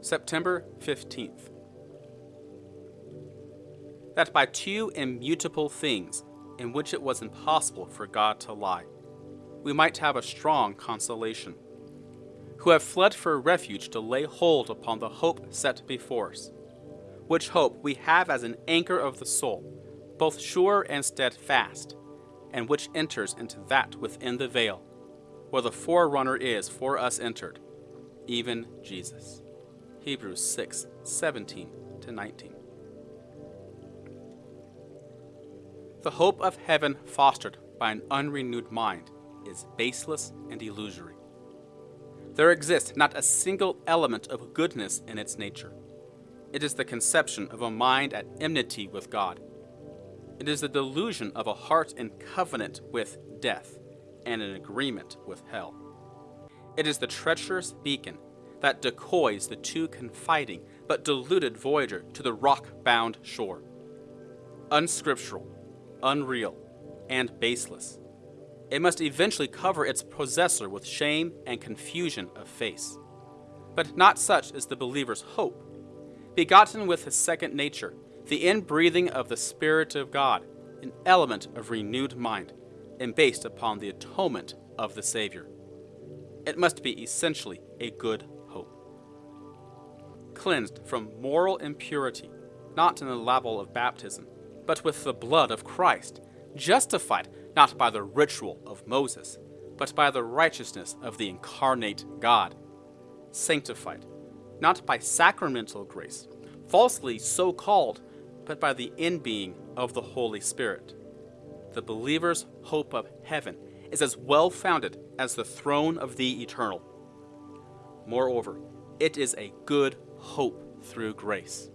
September 15th. That by two immutable things, in which it was impossible for God to lie, we might have a strong consolation, who have fled for refuge to lay hold upon the hope set before us, which hope we have as an anchor of the soul, both sure and steadfast, and which enters into that within the veil, where the forerunner is for us entered, even Jesus. Hebrews 6 17 to 19. The hope of heaven fostered by an unrenewed mind is baseless and illusory. There exists not a single element of goodness in its nature. It is the conception of a mind at enmity with God. It is the delusion of a heart in covenant with death and in agreement with hell. It is the treacherous beacon that decoys the too confiding but deluded voyager to the rock bound shore. Unscriptural, unreal, and baseless, it must eventually cover its possessor with shame and confusion of face. But not such is the believer's hope. Begotten with his second nature, the inbreathing of the Spirit of God, an element of renewed mind, and based upon the atonement of the Savior. It must be essentially a good. Cleansed from moral impurity, not in the laver of baptism, but with the blood of Christ, justified not by the ritual of Moses, but by the righteousness of the incarnate God, sanctified, not by sacramental grace, falsely so called, but by the inbeing of the Holy Spirit. The believer's hope of heaven is as well founded as the throne of the eternal. Moreover, it is a good hope through grace.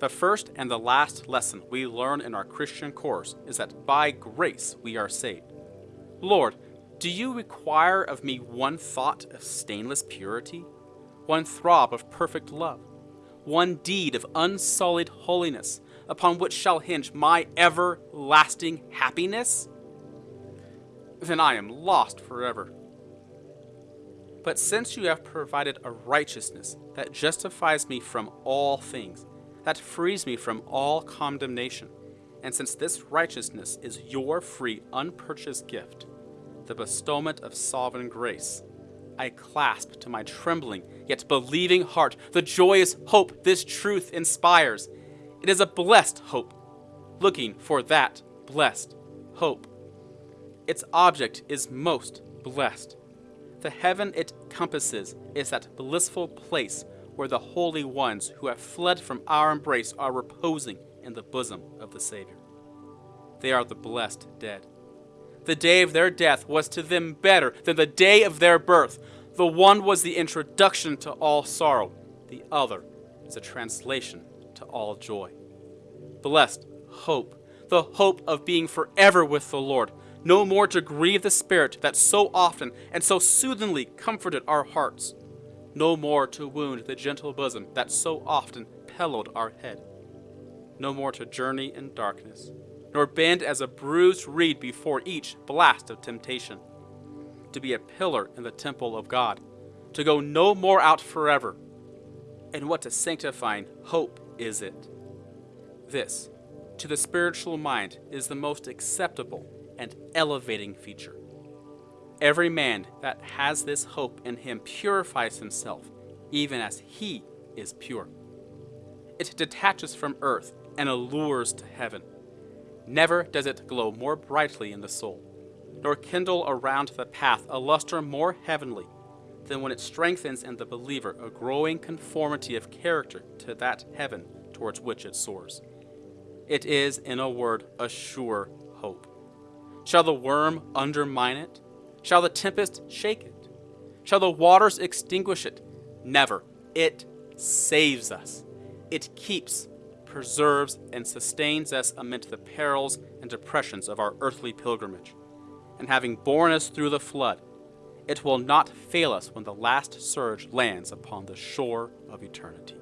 The first and the last lesson we learn in our Christian course is that by grace we are saved. Lord, do you require of me one thought of stainless purity, one throb of perfect love, one deed of unsullied holiness upon which shall hinge my everlasting happiness? Then I am lost forever. But since you have provided a righteousness that justifies me from all things, that frees me from all condemnation. And since this righteousness is your free, unpurchased gift, the bestowment of sovereign grace, I clasp to my trembling yet believing heart the joyous hope this truth inspires. It is a blessed hope, looking for that blessed hope. Its object is most blessed. The heaven it compasses is that blissful place where the holy ones who have fled from our embrace are reposing in the bosom of the Savior. They are the blessed dead. The day of their death was to them better than the day of their birth. The one was the introduction to all sorrow, the other is a translation to all joy. Blessed hope, the hope of being forever with the Lord, no more to grieve the Spirit that so often and so soothingly comforted our hearts no more to wound the gentle bosom that so often pillowed our head, no more to journey in darkness, nor bend as a bruised reed before each blast of temptation, to be a pillar in the temple of God, to go no more out forever. And what a sanctifying hope is it! This, to the spiritual mind, is the most acceptable and elevating feature. Every man that has this hope in him purifies himself, even as he is pure. It detaches from earth and allures to heaven. Never does it glow more brightly in the soul, nor kindle around the path a luster more heavenly than when it strengthens in the believer a growing conformity of character to that heaven towards which it soars. It is, in a word, a sure hope. Shall the worm undermine it? Shall the tempest shake it? Shall the waters extinguish it? Never. It saves us. It keeps, preserves, and sustains us amid the perils and depressions of our earthly pilgrimage. And having borne us through the flood, it will not fail us when the last surge lands upon the shore of eternity.